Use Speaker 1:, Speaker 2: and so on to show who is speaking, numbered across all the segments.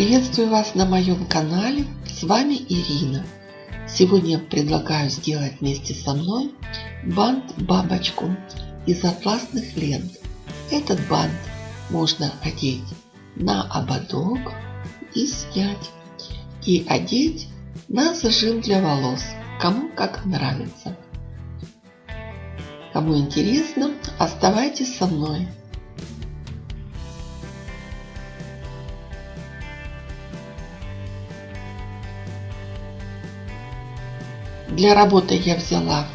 Speaker 1: Приветствую вас на моем канале. С вами Ирина. Сегодня предлагаю сделать вместе со мной бант-бабочку из атласных лент. Этот бант можно одеть на ободок и снять. И одеть на зажим для волос. Кому как нравится. Кому интересно, оставайтесь со мной. Для работы я взяла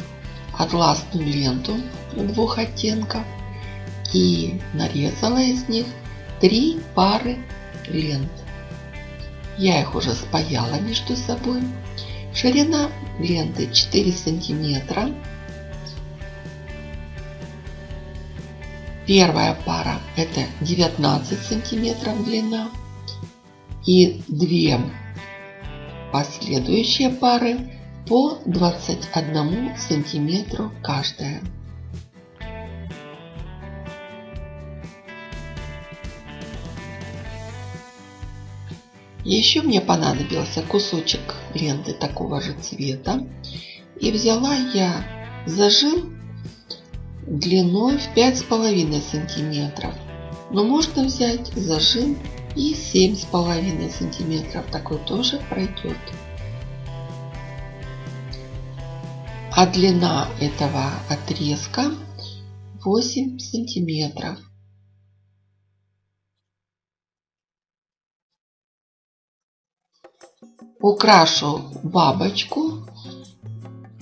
Speaker 1: атласную ленту двух оттенков и нарезала из них три пары лент. Я их уже спаяла между собой. Ширина ленты 4 сантиметра. Первая пара это 19 сантиметров длина. И две последующие пары по 21 сантиметру каждая. Еще мне понадобился кусочек ленты такого же цвета. И взяла я зажим длиной в 5,5 сантиметров. Но можно взять зажим и 7,5 сантиметров. Такой тоже пройдет. А длина этого отрезка 8 сантиметров. Украшу бабочку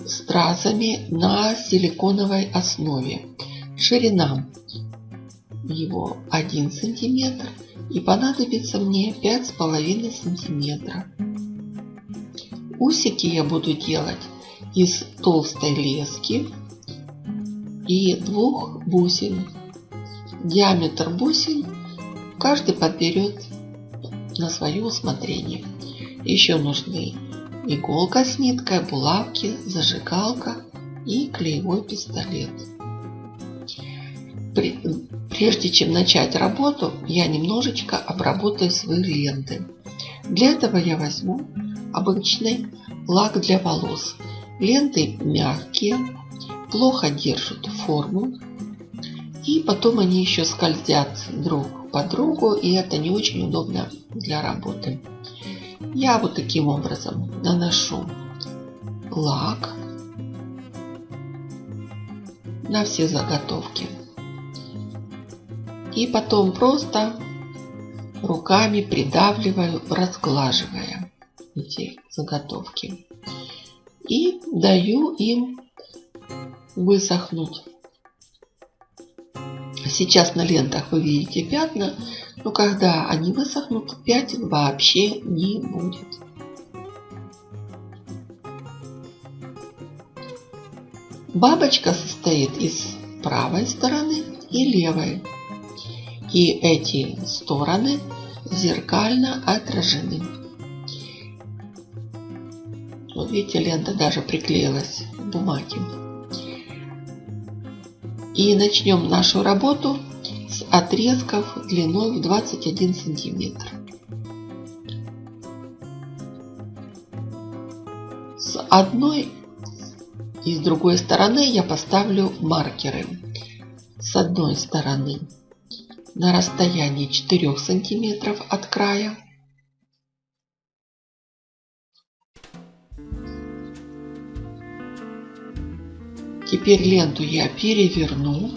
Speaker 1: стразами на силиконовой основе. Ширина его 1 сантиметр и понадобится мне 5,5 сантиметра. Усики я буду делать из толстой лески и двух бусин. Диаметр бусин каждый подберет на свое усмотрение. Еще нужны иголка с ниткой, булавки, зажигалка и клеевой пистолет. Прежде чем начать работу, я немножечко обработаю свои ленты. Для этого я возьму обычный лак для волос. Ленты мягкие, плохо держат форму. И потом они еще скользят друг по другу, и это не очень удобно для работы. Я вот таким образом наношу лак на все заготовки. И потом просто руками придавливаю, разглаживая эти заготовки. И даю им высохнуть. Сейчас на лентах вы видите пятна, но когда они высохнут, пятен вообще не будет. Бабочка состоит из правой стороны и левой. И эти стороны зеркально отражены. Вот видите, лента даже приклеилась к бумаге. И начнем нашу работу с отрезков длиной в 21 сантиметр. С одной и с другой стороны я поставлю маркеры. С одной стороны на расстоянии 4 сантиметров от края. Теперь ленту я переверну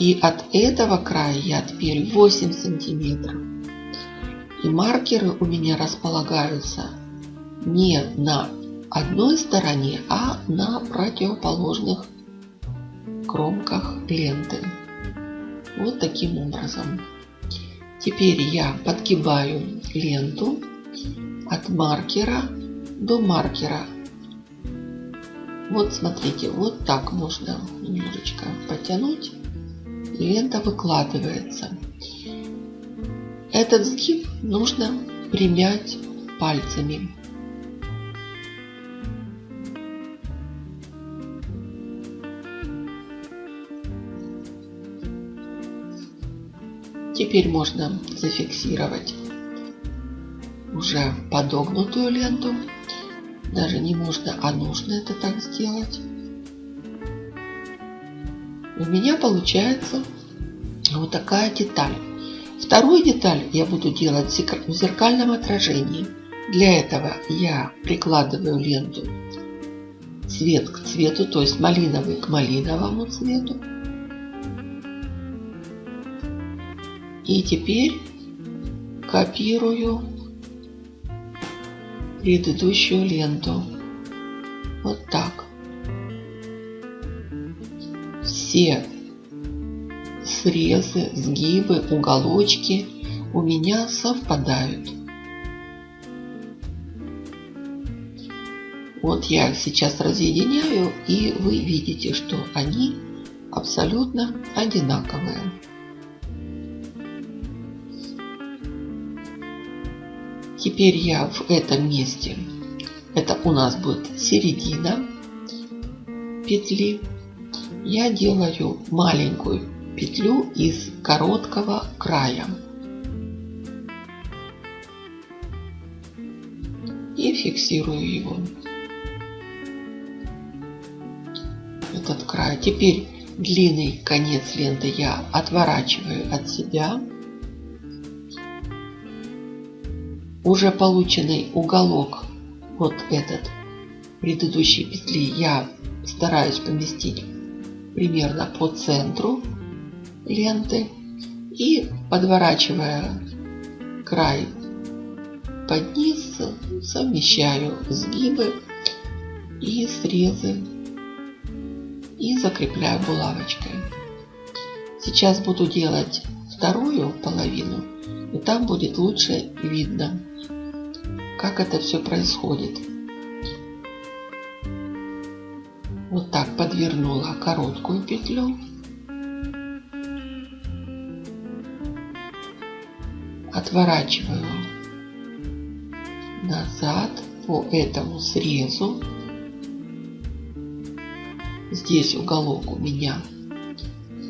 Speaker 1: и от этого края я теперь 8 сантиметров. И маркеры у меня располагаются не на одной стороне, а на противоположных кромках ленты. Вот таким образом. Теперь я подгибаю ленту от маркера до маркера. Вот смотрите, вот так можно немножечко потянуть лента выкладывается. Этот сгиб нужно примять пальцами. Теперь можно зафиксировать уже подогнутую ленту. Даже не можно, а нужно это так сделать. У меня получается вот такая деталь. Вторую деталь я буду делать в зеркальном отражении. Для этого я прикладываю ленту цвет к цвету, то есть малиновый к малиновому цвету. И теперь копирую предыдущую ленту. Вот так. Все срезы, сгибы, уголочки у меня совпадают. Вот я сейчас разъединяю, и вы видите, что они абсолютно одинаковые. Теперь я в этом месте, это у нас будет середина петли, я делаю маленькую петлю из короткого края. И фиксирую его. Этот край. Теперь длинный конец ленты я отворачиваю от себя. Уже полученный уголок, вот этот предыдущей петли, я стараюсь поместить примерно по центру ленты и подворачивая край под низ совмещаю сгибы и срезы и закрепляю булавочкой. Сейчас буду делать вторую половину и там будет лучше видно, как это все происходит. Вот так подвернула короткую петлю отворачиваю назад по этому срезу. Здесь уголок у меня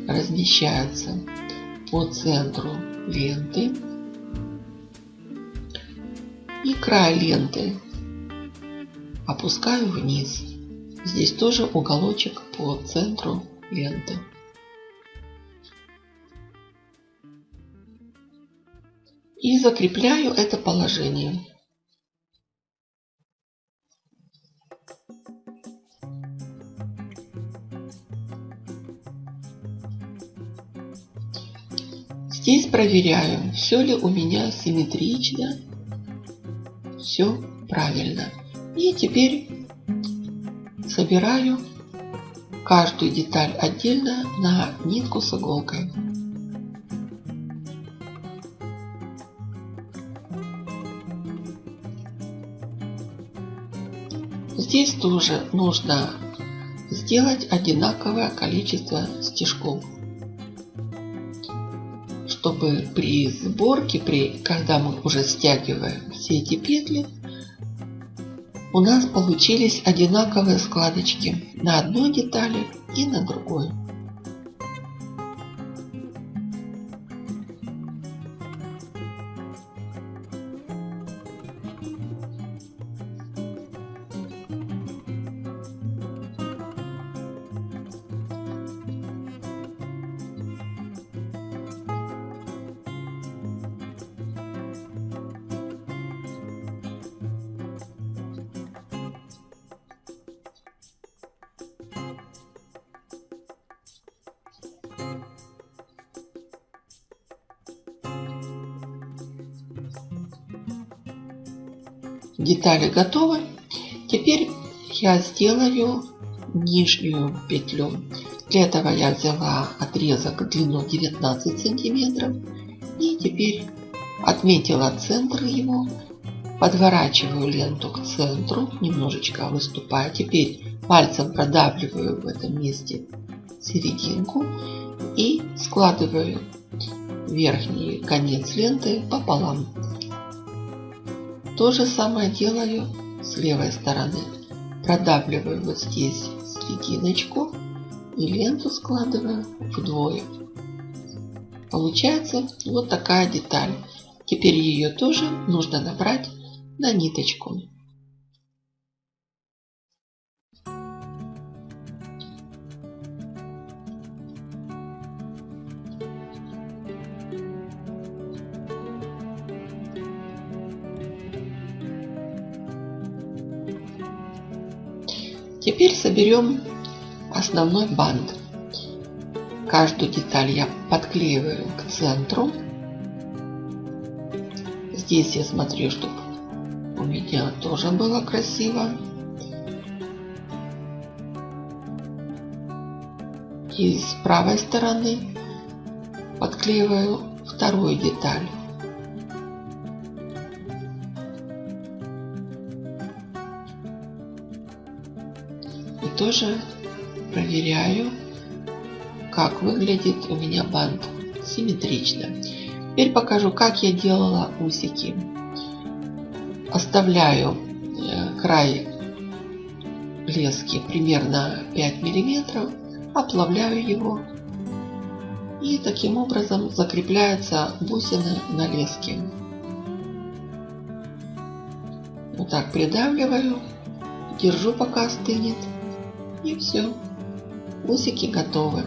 Speaker 1: размещается по центру ленты. И край ленты опускаю вниз. Здесь тоже уголочек по центру ленты. и закрепляю это положение. Здесь проверяю, все ли у меня симметрично, все правильно. И теперь собираю каждую деталь отдельно на нитку с иголкой. Здесь тоже нужно сделать одинаковое количество стежков, чтобы при сборке, при, когда мы уже стягиваем все эти петли, у нас получились одинаковые складочки на одной детали и на другой. Детали готовы. Теперь я сделаю нижнюю петлю. Для этого я взяла отрезок длину 19 сантиметров и теперь отметила центр его, подворачиваю ленту к центру, немножечко выступая. Теперь пальцем продавливаю в этом месте серединку и складываю верхний конец ленты пополам. То же самое делаю с левой стороны. Продавливаю вот здесь серединочку и ленту складываю вдвое. Получается вот такая деталь. Теперь ее тоже нужно набрать на ниточку. Теперь соберем основной бант. Каждую деталь я подклеиваю к центру. Здесь я смотрю, чтобы у меня тоже было красиво. И с правой стороны подклеиваю вторую деталь. Тоже проверяю, как выглядит у меня бант. Симметрично. Теперь покажу, как я делала усики. Оставляю э, край лески примерно 5 миллиметров, оплавляю его и таким образом закрепляются бусины на леске. Вот так придавливаю, держу пока остынет и все. Усики готовы.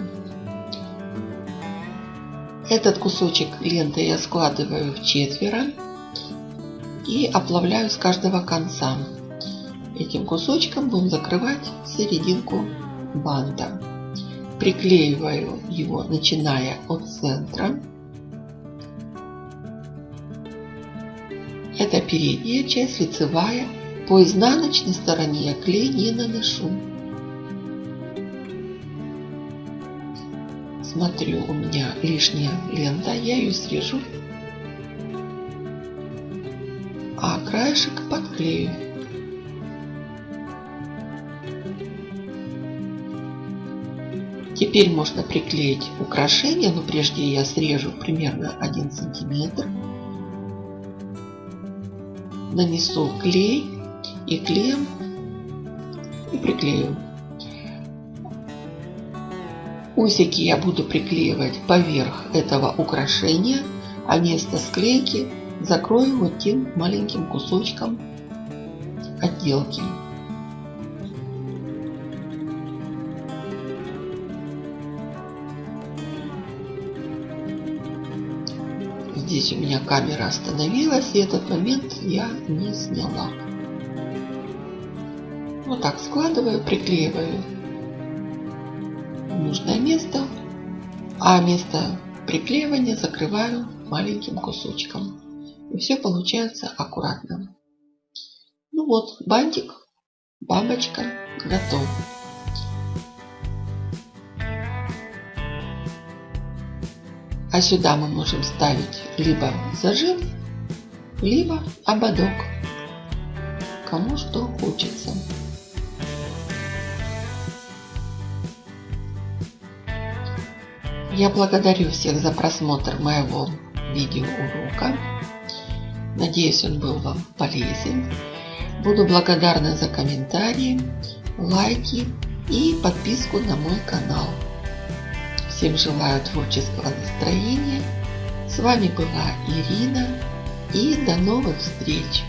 Speaker 1: Этот кусочек ленты я складываю в четверо и оплавляю с каждого конца. Этим кусочком будем закрывать серединку банта. Приклеиваю его, начиная от центра. Это передняя часть, лицевая. По изнаночной стороне я клей не наношу. Смотрю, у меня лишняя лента, я ее срежу а краешек подклею. Теперь можно приклеить украшение, но прежде я срежу примерно 1 сантиметр. Нанесу клей и клеем и приклею. Усики я буду приклеивать поверх этого украшения, а место склейки закрою вот тем маленьким кусочком отделки. Здесь у меня камера остановилась, и этот момент я не сняла. Вот так складываю, приклеиваю а место приклеивания закрываю маленьким кусочком. И все получается аккуратно. Ну вот, бантик, бабочка готов. А сюда мы можем ставить либо зажим, либо ободок. Кому что хочется. Я благодарю всех за просмотр моего видеоурока. Надеюсь, он был вам полезен. Буду благодарна за комментарии, лайки и подписку на мой канал. Всем желаю творческого настроения. С вами была Ирина и до новых встреч!